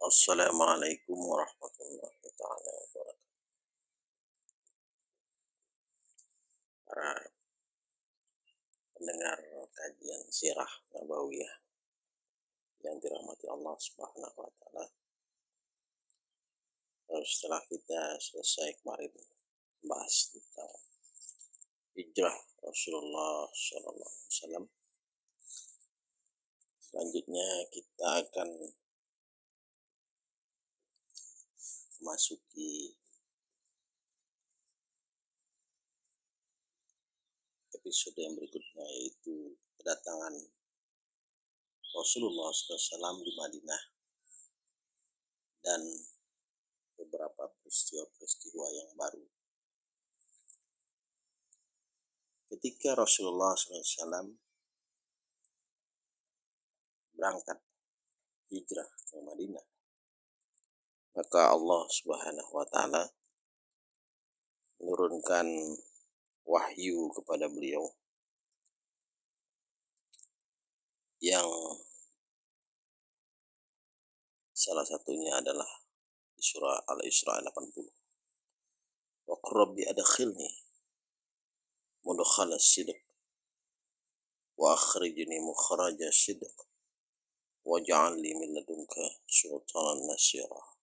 Assalamualaikum warahmatullahi taala wabarakatuh. Para pendengar kajian sirah nabawiyah yang dirahmati Allah Subhanahu wa taala. Setelah kita selesai kemarin membahas tentang hijrah Rasulullah Sallallahu Alaihi Wasallam, selanjutnya kita akan memasuki episode yang berikutnya yaitu kedatangan Rasulullah SAW di Madinah dan beberapa peristiwa-peristiwa yang baru. Ketika Rasulullah SAW berangkat hijrah ke Madinah, maka Allah Subhanahu wa taala menurunkan wahyu kepada beliau yang salah satunya adalah surah Al-Isra 80. Wa rabbi adkhilni mudkhala sidq wa akhrijni mukhraja sidq waj'al li min ladunka sultanan nasira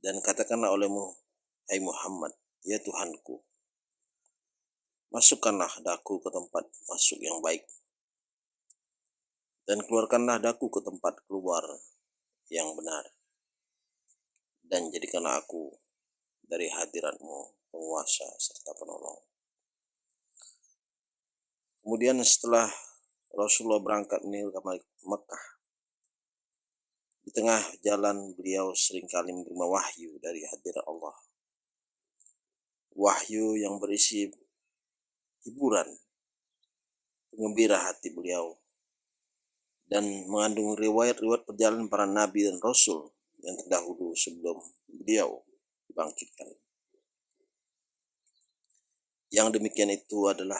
dan katakanlah olehmu, hai Muhammad, ya Tuhanku, masukkanlah daku ke tempat masuk yang baik, dan keluarkanlah daku ke tempat keluar yang benar, dan jadikanlah aku dari hadiratmu penguasa serta penolong. Kemudian setelah Rasulullah berangkat menuju Mekah, di tengah jalan beliau sering kali menerima wahyu dari hadirat Allah. Wahyu yang berisi hiburan, pengembira hati beliau, dan mengandung riwayat-riwayat perjalanan para nabi dan rasul yang terdahulu sebelum beliau dibangkitkan. Yang demikian itu adalah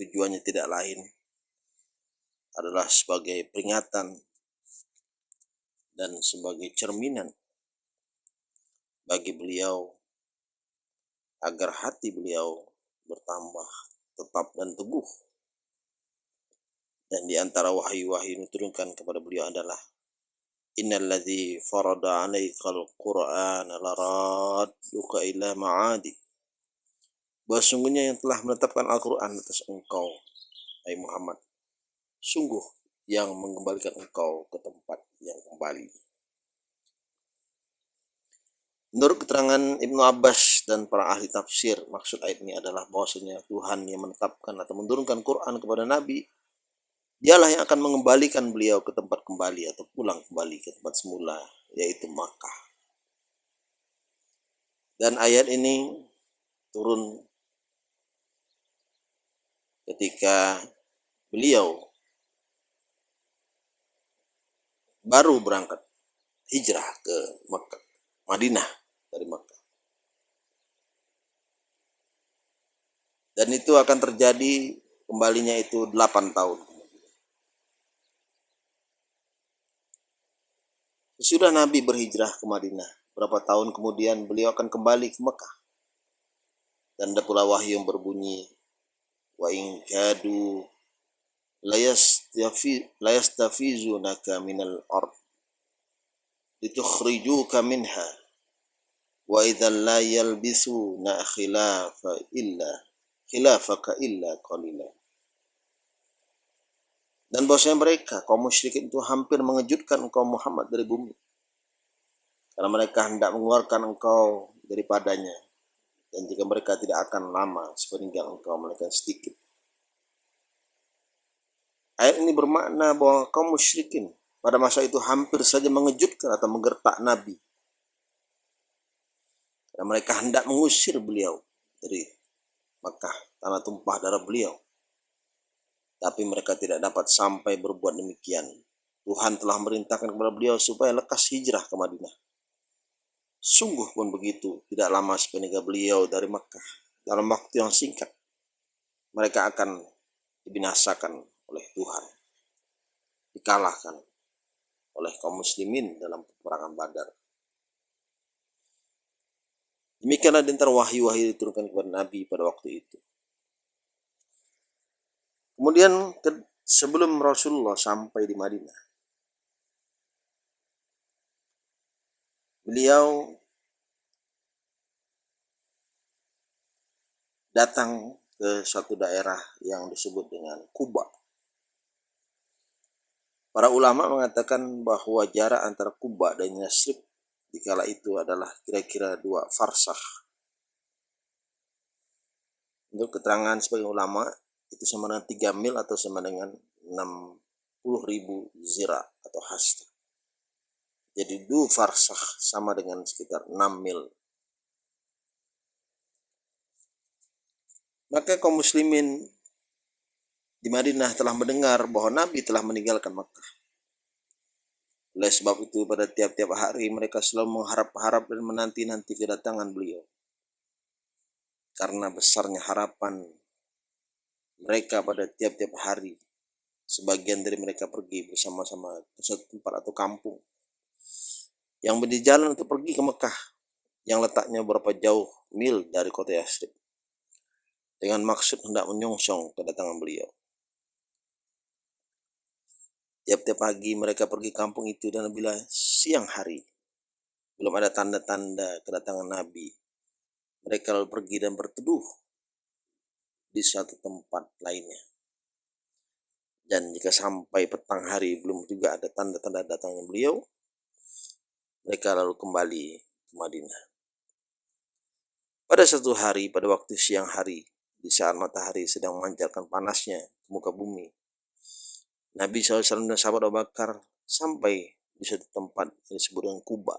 tujuannya tidak lain adalah sebagai peringatan dan sebagai cerminan bagi beliau agar hati beliau bertambah tetap dan teguh. Dan di antara wahyu-wahyu yang diturunkan kepada beliau adalah Innalladzi farada 'alaikal Qur'ana laradduka ila ma'adi. Bahwa sungguhnya yang telah menetapkan Al-Quran atas engkau, hai Muhammad, sungguh yang mengembalikan engkau ke tempat yang kembali. Menurut keterangan Ibnu Abbas dan para ahli tafsir, maksud ayat ini adalah bahwasanya Tuhan yang menetapkan atau menurunkan Quran kepada Nabi, dialah yang akan mengembalikan beliau ke tempat kembali atau pulang kembali ke tempat semula, yaitu Makkah. Dan ayat ini turun ketika beliau baru berangkat hijrah ke Mekah, Madinah dari Mekah. Dan itu akan terjadi kembalinya itu 8 tahun. Sesudah Nabi berhijrah ke Madinah, berapa tahun kemudian beliau akan kembali ke Mekah. Dan ada pula wahyu yang berbunyi, wa in kadu la yastafizunaka minal ard litukhrijuka minha wa idzal la yalbisuna khilafa illa khilafaka illa qalila. Dan bahwasanya mereka kaum musyrikin itu hampir mengejutkan engkau Muhammad dari bumi. Karena mereka hendak mengeluarkan engkau daripadanya. Dan jika mereka tidak akan lama sepeninggal engkau mereka sedikit Ayat ini bermakna bahwa kaum musyrikin pada masa itu hampir saja mengejutkan atau menggertak Nabi. Karena mereka hendak mengusir beliau dari Makkah, tanah tumpah darah beliau. Tapi mereka tidak dapat sampai berbuat demikian. Tuhan telah merintahkan kepada beliau supaya lekas hijrah ke Madinah. Sungguh pun begitu, tidak lama sepeninggal beliau dari Makkah. Dalam waktu yang singkat, mereka akan dibinasakan oleh Tuhan. Dikalahkan oleh kaum muslimin dalam peperangan Badar. Demikianlah di antara wahyu-wahyu diturunkan kepada Nabi pada waktu itu. Kemudian sebelum Rasulullah sampai di Madinah, beliau datang ke suatu daerah yang disebut dengan Kuba. Para ulama mengatakan bahwa jarak antara Kuba dan Yasrib di kala itu adalah kira-kira dua farsah. Untuk keterangan sebagai ulama, itu sama dengan 3 mil atau sama dengan 60 ribu zira atau hasta. Jadi dua farsah sama dengan sekitar 6 mil. Maka kaum muslimin di Madinah telah mendengar bahwa Nabi telah meninggalkan Makkah. Oleh sebab itu pada tiap-tiap hari mereka selalu mengharap-harap dan menanti-nanti kedatangan beliau. Karena besarnya harapan mereka pada tiap-tiap hari. Sebagian dari mereka pergi bersama-sama ke satu tempat atau kampung. Yang berjalan untuk pergi ke Mekah. Yang letaknya berapa jauh mil dari kota Yasrib. Dengan maksud hendak menyongsong kedatangan beliau. Tiap-tiap pagi mereka pergi kampung itu dan bila siang hari belum ada tanda-tanda kedatangan Nabi. Mereka lalu pergi dan berteduh di suatu tempat lainnya. Dan jika sampai petang hari belum juga ada tanda-tanda datangnya beliau, mereka lalu kembali ke Madinah. Pada satu hari, pada waktu siang hari, di saat matahari sedang memancarkan panasnya ke muka bumi, Nabi SAW dan sahabat Abu Bakar sampai di suatu tempat yang disebut dengan Kuba.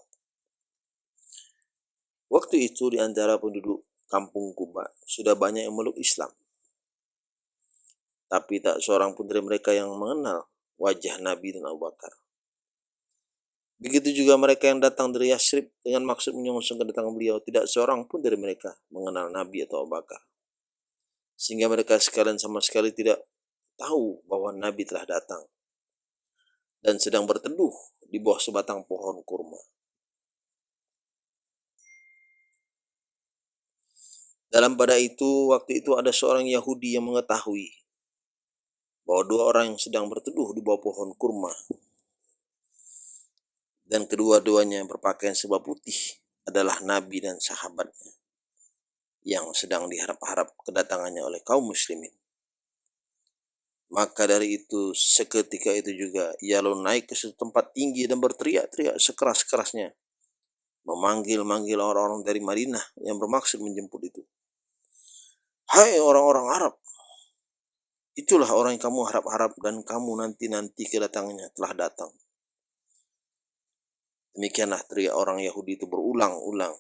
Waktu itu di antara penduduk kampung Kuba sudah banyak yang meluk Islam. Tapi tak seorang pun dari mereka yang mengenal wajah Nabi dan Abu Bakar. Begitu juga mereka yang datang dari Yasrib dengan maksud menyongsong kedatangan beliau. Tidak seorang pun dari mereka mengenal Nabi atau Abu Bakar. Sehingga mereka sekalian sama sekali tidak tahu bahwa Nabi telah datang dan sedang berteduh di bawah sebatang pohon kurma. Dalam pada itu, waktu itu ada seorang Yahudi yang mengetahui bahwa dua orang yang sedang berteduh di bawah pohon kurma dan kedua-duanya berpakaian sebab putih adalah Nabi dan sahabatnya yang sedang diharap-harap kedatangannya oleh kaum muslimin. Maka dari itu seketika itu juga ia lalu naik ke suatu tempat tinggi dan berteriak-teriak sekeras-kerasnya. Memanggil-manggil orang-orang dari Madinah yang bermaksud menjemput itu. Hai orang-orang Arab, itulah orang yang kamu harap-harap dan kamu nanti-nanti kedatangannya telah datang. Demikianlah teriak orang Yahudi itu berulang-ulang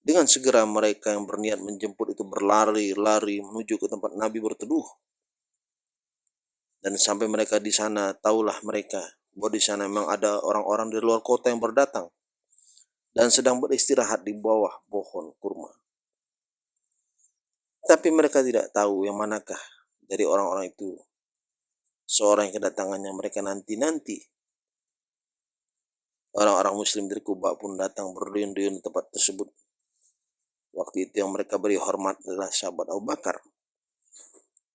dengan segera mereka yang berniat menjemput itu berlari-lari menuju ke tempat Nabi berteduh. Dan sampai mereka di sana, tahulah mereka bahwa di sana memang ada orang-orang dari luar kota yang berdatang dan sedang beristirahat di bawah pohon kurma. Tapi mereka tidak tahu yang manakah dari orang-orang itu seorang yang kedatangannya mereka nanti-nanti. Orang-orang muslim dari Kuba pun datang berduyun-duyun di tempat tersebut Waktu itu yang mereka beri hormat adalah sahabat Abu Bakar.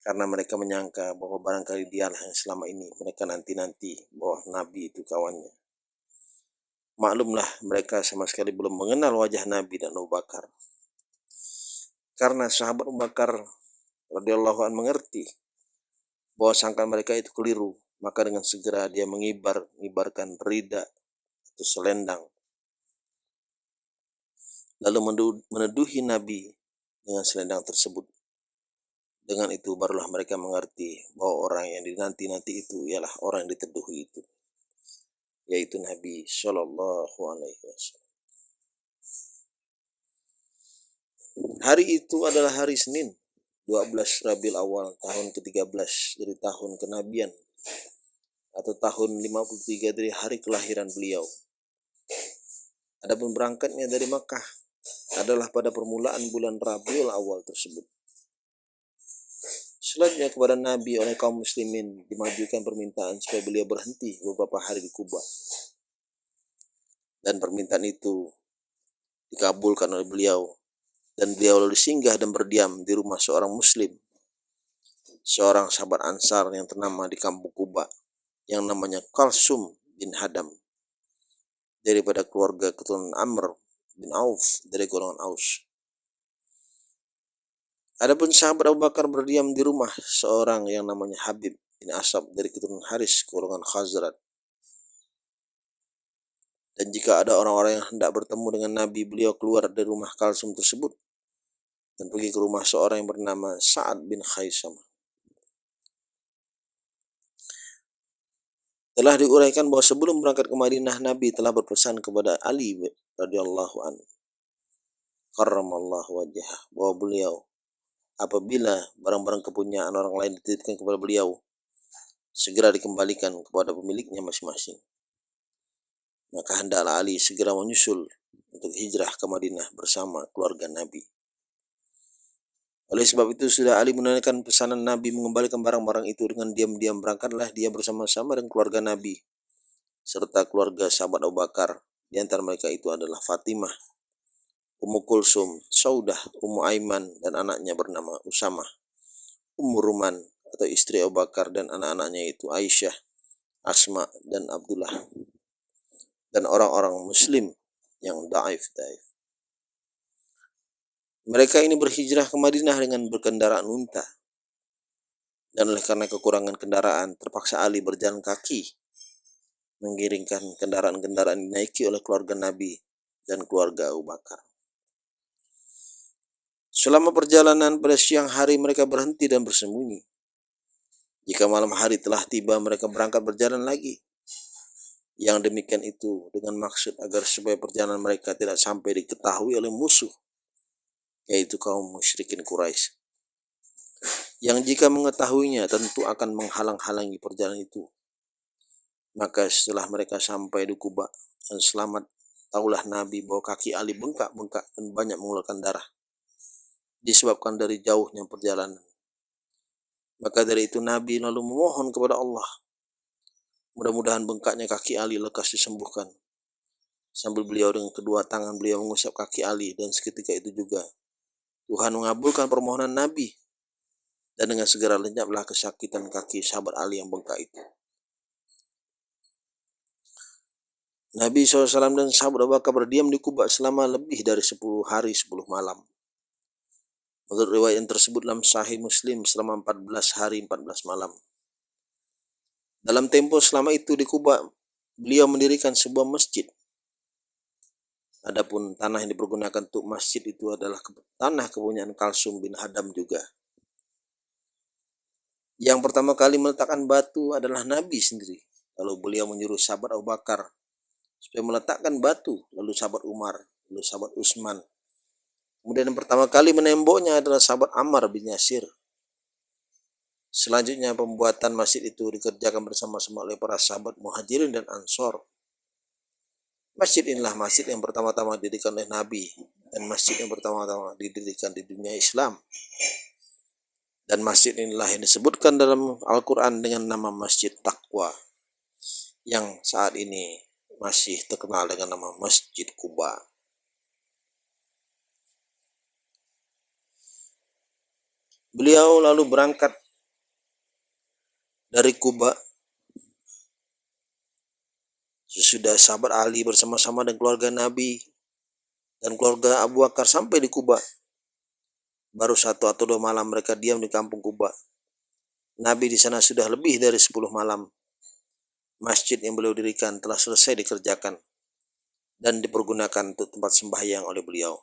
Karena mereka menyangka bahwa barangkali dialah yang selama ini mereka nanti-nanti bahwa Nabi itu kawannya. Maklumlah mereka sama sekali belum mengenal wajah Nabi dan Abu Bakar. Karena sahabat Abu Bakar radhiyallahu an mengerti bahwa sangka mereka itu keliru, maka dengan segera dia mengibar, mengibarkan rida atau selendang lalu meneduhi Nabi dengan selendang tersebut. Dengan itu barulah mereka mengerti bahwa orang yang dinanti-nanti itu ialah orang yang diteduhi itu, yaitu Nabi Shallallahu Alaihi Wasallam. Hari itu adalah hari Senin, 12 Rabiul Awal tahun ke-13 dari tahun kenabian atau tahun 53 dari hari kelahiran beliau. Adapun berangkatnya dari Makkah adalah pada permulaan bulan Rabiul Awal tersebut. Selanjutnya kepada Nabi oleh kaum muslimin dimajukan permintaan supaya beliau berhenti beberapa hari di Kuba. Dan permintaan itu dikabulkan oleh beliau. Dan beliau lalu singgah dan berdiam di rumah seorang muslim. Seorang sahabat ansar yang ternama di kampung Kuba. Yang namanya Kalsum bin Hadam. Daripada keluarga keturunan Amr bin Auf dari golongan Aus. Adapun sahabat Abu Bakar berdiam di rumah seorang yang namanya Habib bin Asab dari keturunan Haris golongan Khazrat. Dan jika ada orang-orang yang hendak bertemu dengan Nabi, beliau keluar dari rumah Kalsum tersebut dan pergi ke rumah seorang yang bernama Sa'ad bin Khaisam. Telah diuraikan bahwa sebelum berangkat ke Madinah, Nabi telah berpesan kepada Ali radhiyallahu anhu. Karramallahu wajah bahwa beliau apabila barang-barang kepunyaan orang lain dititipkan kepada beliau segera dikembalikan kepada pemiliknya masing-masing. Maka hendaklah Ali segera menyusul untuk hijrah ke Madinah bersama keluarga Nabi oleh sebab itu sudah Ali menanyakan pesanan Nabi mengembalikan barang-barang itu dengan diam-diam berangkatlah dia bersama-sama dengan keluarga Nabi serta keluarga sahabat Abu Bakar di antara mereka itu adalah Fatimah, Ummu Kulsum, Saudah, Ummu Aiman, dan anaknya bernama Usama, Ummu Ruman, atau istri Abu Bakar dan anak-anaknya itu Aisyah, Asma, dan Abdullah. Dan orang-orang muslim yang daif daif. Mereka ini berhijrah ke Madinah dengan berkendaraan unta. Dan oleh karena kekurangan kendaraan, terpaksa Ali berjalan kaki mengiringkan kendaraan-kendaraan dinaiki oleh keluarga Nabi dan keluarga Abu Bakar. Selama perjalanan pada siang hari mereka berhenti dan bersembunyi. Jika malam hari telah tiba mereka berangkat berjalan lagi. Yang demikian itu dengan maksud agar supaya perjalanan mereka tidak sampai diketahui oleh musuh, yaitu kaum musyrikin Quraisy. Yang jika mengetahuinya tentu akan menghalang-halangi perjalanan itu maka setelah mereka sampai di Kuba dan selamat, tahulah Nabi bahwa kaki Ali bengkak-bengkak dan banyak mengeluarkan darah. Disebabkan dari jauhnya perjalanan. Maka dari itu Nabi lalu memohon kepada Allah. Mudah-mudahan bengkaknya kaki Ali lekas disembuhkan. Sambil beliau dengan kedua tangan beliau mengusap kaki Ali dan seketika itu juga Tuhan mengabulkan permohonan Nabi dan dengan segera lenyaplah kesakitan kaki sahabat Ali yang bengkak itu. Nabi SAW dan sahabat Abu Bakar berdiam di Kuba selama lebih dari 10 hari 10 malam. Menurut riwayat yang tersebut dalam Sahih Muslim selama 14 hari 14 malam. Dalam tempo selama itu di Kuba, beliau mendirikan sebuah masjid. Adapun tanah yang dipergunakan untuk masjid itu adalah tanah kepunyaan Kalsum bin Hadam juga. Yang pertama kali meletakkan batu adalah Nabi sendiri. Lalu beliau menyuruh sahabat Abu Bakar supaya meletakkan batu lalu sahabat Umar lalu sahabat Utsman kemudian yang pertama kali menemboknya adalah sahabat Ammar bin Yasir selanjutnya pembuatan masjid itu dikerjakan bersama-sama oleh para sahabat muhajirin dan ansor masjid inilah masjid yang pertama-tama didirikan oleh Nabi dan masjid yang pertama-tama didirikan di dunia Islam dan masjid inilah yang disebutkan dalam Al-Quran dengan nama Masjid Taqwa yang saat ini masih terkenal dengan nama Masjid Kuba. Beliau lalu berangkat dari Kuba sesudah sahabat Ali bersama-sama dengan keluarga Nabi dan keluarga Abu Bakar sampai di Kuba. Baru satu atau dua malam mereka diam di kampung Kuba. Nabi di sana sudah lebih dari sepuluh malam masjid yang beliau dirikan telah selesai dikerjakan dan dipergunakan untuk tempat sembahyang oleh beliau.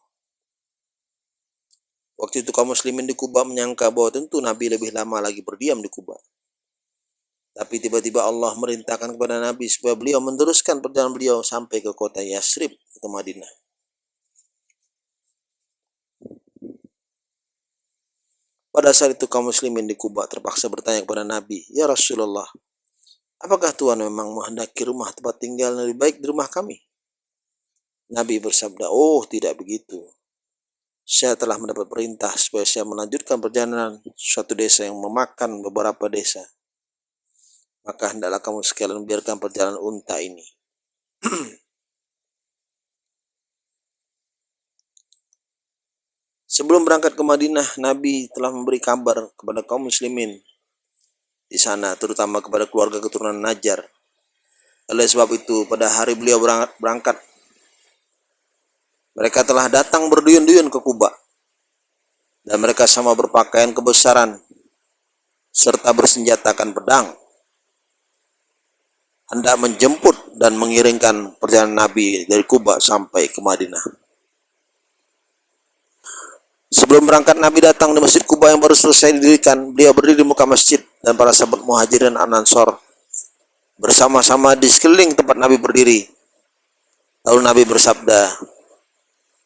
Waktu itu kaum muslimin di Kuba menyangka bahwa tentu Nabi lebih lama lagi berdiam di Kuba. Tapi tiba-tiba Allah merintahkan kepada Nabi supaya beliau meneruskan perjalanan beliau sampai ke kota Yasrib ke Madinah. Pada saat itu kaum muslimin di Kuba terpaksa bertanya kepada Nabi, "Ya Rasulullah, Apakah Tuhan memang menghendaki rumah tempat tinggal lebih baik di rumah kami? Nabi bersabda, oh tidak begitu. saya telah mendapat perintah supaya saya melanjutkan perjalanan suatu desa yang memakan beberapa desa. Maka hendaklah kamu sekalian biarkan perjalanan unta ini. Sebelum berangkat ke Madinah, Nabi telah memberi kabar kepada kaum muslimin di sana, terutama kepada keluarga keturunan Najar. Oleh sebab itu, pada hari beliau berangkat, mereka telah datang berduyun-duyun ke Kuba. Dan mereka sama berpakaian kebesaran, serta bersenjatakan pedang. Hendak menjemput dan mengiringkan perjalanan Nabi dari Kuba sampai ke Madinah. Sebelum berangkat Nabi datang di Masjid Kuba yang baru selesai didirikan. Beliau berdiri di muka masjid dan para sahabat muhajirin An-Ansor bersama-sama di sekeliling tempat Nabi berdiri. Lalu Nabi bersabda,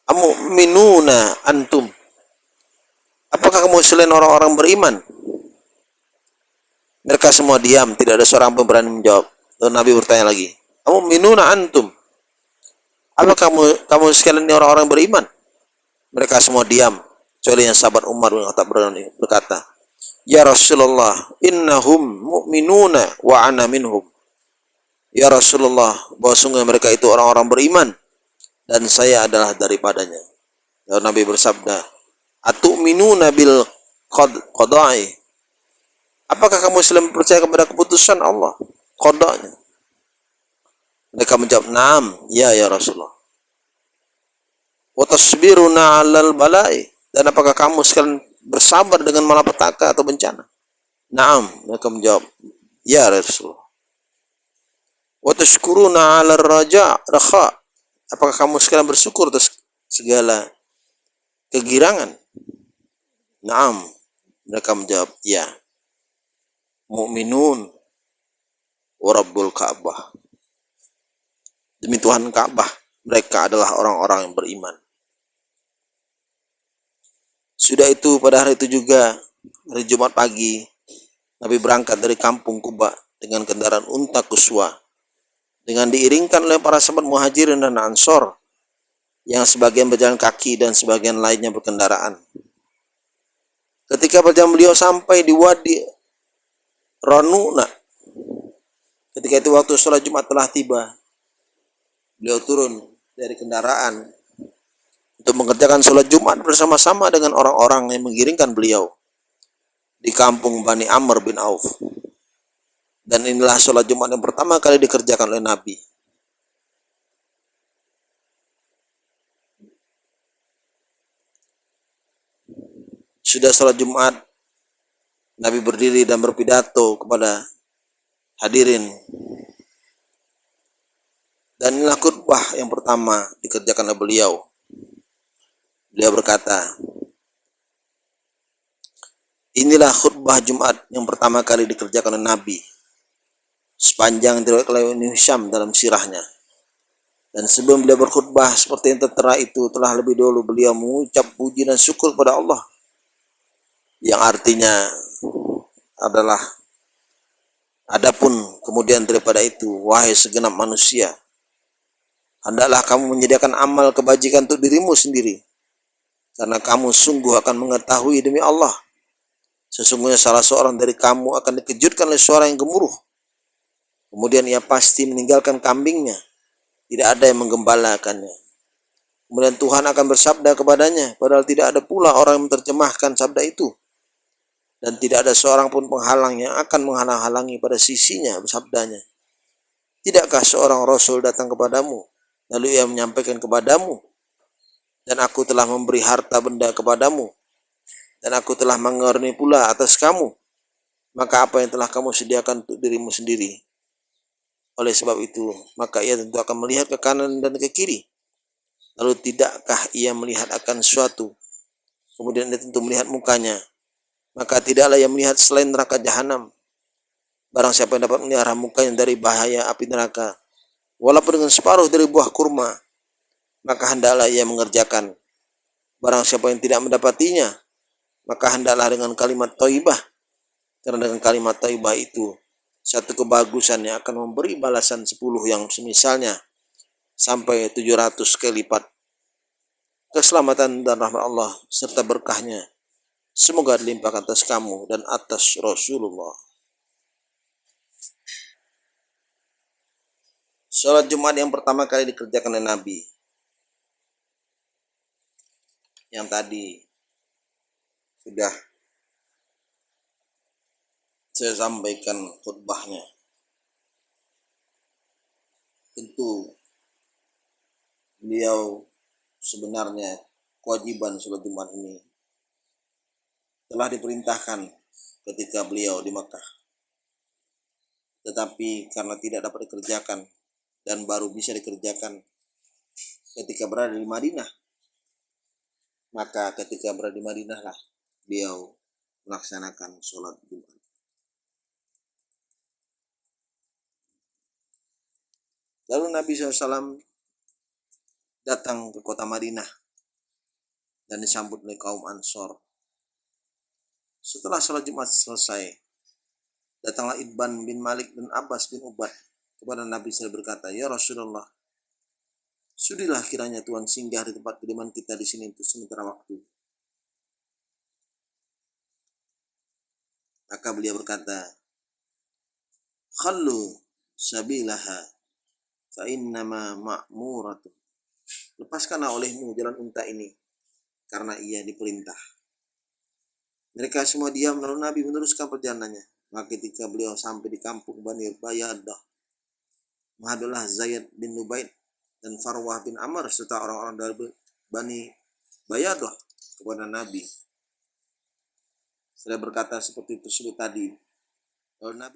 Amu minuna antum. Apakah kamu selain orang-orang beriman? Mereka semua diam, tidak ada seorang pun berani menjawab. Lalu Nabi bertanya lagi, Amu minuna antum. Apakah kamu kamu sekalian orang-orang beriman? Mereka semua diam. Kecuali yang sahabat Umar bin Khattab berkata, Ya Rasulullah, innahum mu'minuna wa ana minhum. Ya Rasulullah, bahwa sungguh mereka itu orang-orang beriman dan saya adalah daripadanya. Lalu Nabi bersabda, Atu'minuna bil qadai. Apakah kamu selalu percaya kepada keputusan Allah? Qadanya. Mereka menjawab, "Naam, ya ya Rasulullah." Wa tasbiruna 'alal bala'i dan apakah kamu sekalian bersabar dengan malapetaka atau bencana? Naam, mereka menjawab, Ya Rasulullah. Wa tashkuruna 'ala raja rakha. Apakah kamu sekalian bersyukur atas segala kegirangan? Naam, mereka menjawab, ya. Mu'minun wa Rabbul Ka'bah. Demi Tuhan Ka'bah, mereka adalah orang-orang yang beriman. Sudah itu pada hari itu juga hari Jumat pagi Nabi berangkat dari kampung Kuba dengan kendaraan unta kuswa dengan diiringkan oleh para sahabat muhajirin dan ansor yang sebagian berjalan kaki dan sebagian lainnya berkendaraan. Ketika perjalanan beliau sampai di Wadi Ranuna, ketika itu waktu sholat Jumat telah tiba, beliau turun dari kendaraan untuk mengerjakan sholat Jumat bersama-sama dengan orang-orang yang mengiringkan beliau di kampung Bani Amr bin Auf. Dan inilah sholat Jumat yang pertama kali dikerjakan oleh Nabi. Sudah sholat Jumat, Nabi berdiri dan berpidato kepada hadirin. Dan inilah khutbah yang pertama dikerjakan oleh beliau. Beliau berkata, Inilah khutbah Jumat yang pertama kali dikerjakan oleh Nabi. Sepanjang diriwayatkan oleh Hisham dalam sirahnya. Dan sebelum beliau berkhutbah seperti yang tertera itu telah lebih dulu beliau mengucap puji dan syukur pada Allah. Yang artinya adalah Adapun kemudian daripada itu, wahai segenap manusia, hendaklah kamu menyediakan amal kebajikan untuk dirimu sendiri karena kamu sungguh akan mengetahui demi Allah. Sesungguhnya salah seorang dari kamu akan dikejutkan oleh suara yang gemuruh. Kemudian ia pasti meninggalkan kambingnya. Tidak ada yang menggembalakannya. Kemudian Tuhan akan bersabda kepadanya, padahal tidak ada pula orang yang menerjemahkan sabda itu. Dan tidak ada seorang pun penghalang yang akan menghalang-halangi pada sisinya sabdanya. Tidakkah seorang Rasul datang kepadamu, lalu ia menyampaikan kepadamu dan aku telah memberi harta benda kepadamu, dan aku telah mengerni pula atas kamu, maka apa yang telah kamu sediakan untuk dirimu sendiri? Oleh sebab itu, maka ia tentu akan melihat ke kanan dan ke kiri. Lalu tidakkah ia melihat akan suatu? Kemudian dia tentu melihat mukanya. Maka tidaklah ia melihat selain neraka jahanam. Barang siapa yang dapat melihara mukanya dari bahaya api neraka, walaupun dengan separuh dari buah kurma, maka hendaklah ia mengerjakan. Barang siapa yang tidak mendapatinya, maka hendaklah dengan kalimat taibah. Karena dengan kalimat taibah itu, satu kebagusan yang akan memberi balasan 10 yang semisalnya sampai 700 kali lipat. keselamatan dan rahmat Allah serta berkahnya semoga dilimpahkan atas kamu dan atas Rasulullah. Sholat Jumat yang pertama kali dikerjakan oleh Nabi. Yang tadi sudah saya sampaikan khutbahnya. Tentu beliau sebenarnya kewajiban sholat Jumat ini telah diperintahkan ketika beliau di Mekah. Tetapi karena tidak dapat dikerjakan dan baru bisa dikerjakan ketika berada di Madinah, maka ketika berada di Madinah lah beliau melaksanakan sholat Jumat. Lalu Nabi SAW datang ke kota Madinah dan disambut oleh kaum Ansor. Setelah sholat Jumat selesai, datanglah Ibban bin Malik dan Abbas bin Ubad kepada Nabi SAW berkata, Ya Rasulullah, sudilah kiranya Tuhan singgah di tempat kediaman kita di sini untuk sementara waktu. Maka beliau berkata, Khallu sabilaha fa innama ma'muratu. Lepaskanlah olehmu jalan unta ini karena ia diperintah. Mereka semua diam lalu Nabi meneruskan perjalanannya. Maka ketika beliau sampai di kampung Bani Bayadah, menghadaplah Zaid bin Nubaid dan Farwah bin Amr serta orang-orang dari Bani Bayadah kepada Nabi. Saya berkata seperti tersebut tadi. Lalu Nabi